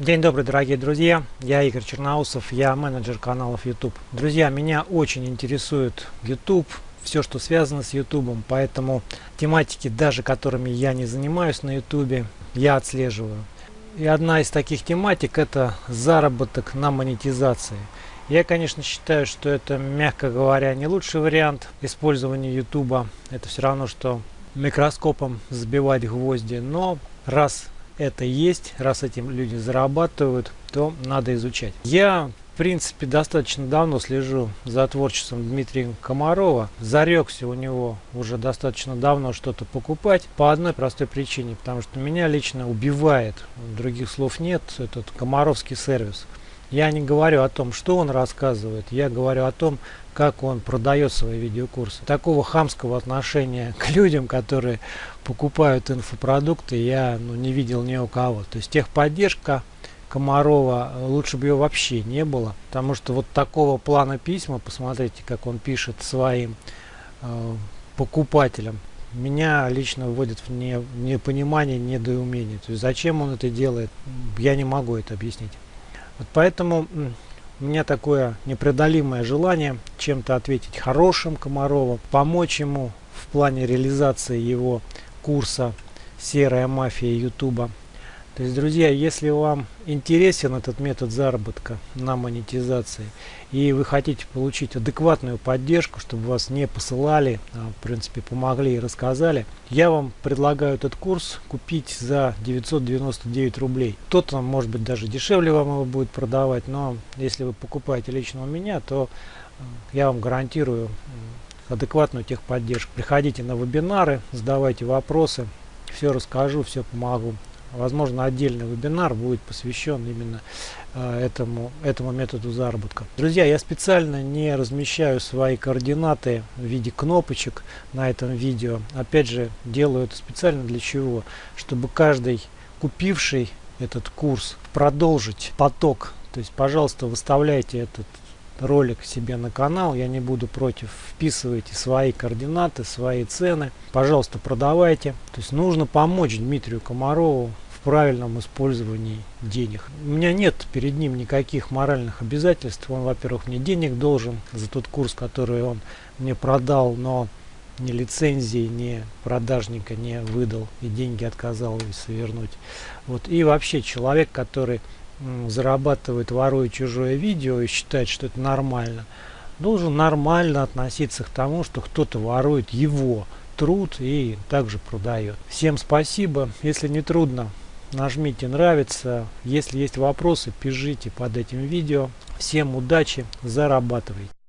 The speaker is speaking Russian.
День добрый, дорогие друзья. Я Игорь Черноусов, я менеджер каналов YouTube. Друзья, меня очень интересует YouTube, все, что связано с YouTube, поэтому тематики, даже которыми я не занимаюсь на YouTube, я отслеживаю. И одна из таких тематик это заработок на монетизации. Я, конечно, считаю, что это, мягко говоря, не лучший вариант использования YouTube. Это все равно, что микроскопом забивать гвозди. Но раз это есть, раз этим люди зарабатывают, то надо изучать. Я в принципе достаточно давно слежу за творчеством Дмитрия Комарова. Зарекся у него уже достаточно давно что-то покупать по одной простой причине, потому что меня лично убивает, других слов нет, этот комаровский сервис. Я не говорю о том, что он рассказывает, я говорю о том, как он продает свои видеокурсы. Такого хамского отношения к людям, которые покупают инфопродукты, я ну, не видел ни у кого. То есть техподдержка Комарова, лучше бы ее вообще не было, потому что вот такого плана письма, посмотрите, как он пишет своим э, покупателям, меня лично вводит в не, непонимание, недоумение. То есть зачем он это делает, я не могу это объяснить. Вот поэтому у меня такое непреодолимое желание чем-то ответить хорошим Комарову, помочь ему в плане реализации его курса «Серая мафия Ютуба». То есть, друзья, если вам интересен этот метод заработка на монетизации и вы хотите получить адекватную поддержку, чтобы вас не посылали, а в принципе помогли и рассказали, я вам предлагаю этот курс купить за 999 рублей. Кто-то, может быть, даже дешевле вам его будет продавать, но если вы покупаете лично у меня, то э, я вам гарантирую адекватную техподдержку. Приходите на вебинары, задавайте вопросы, все расскажу, все помогу. Возможно, отдельный вебинар будет посвящен именно э, этому, этому методу заработка. Друзья, я специально не размещаю свои координаты в виде кнопочек на этом видео. Опять же, делаю это специально для чего? Чтобы каждый купивший этот курс продолжить поток. То есть, пожалуйста, выставляйте этот ролик себе на канал. Я не буду против. Вписывайте свои координаты, свои цены. Пожалуйста, продавайте. То есть нужно помочь Дмитрию Комарову в правильном использовании денег. У меня нет перед ним никаких моральных обязательств. Он, во-первых, мне денег должен за тот курс, который он мне продал, но ни лицензии, ни продажника не выдал и деньги отказался вернуть. Вот. И вообще человек, который зарабатывает, воруя чужое видео и считает, что это нормально, должен нормально относиться к тому, что кто-то ворует его труд и также продает. Всем спасибо. Если не трудно, нажмите нравится. Если есть вопросы, пишите под этим видео. Всем удачи, зарабатывайте.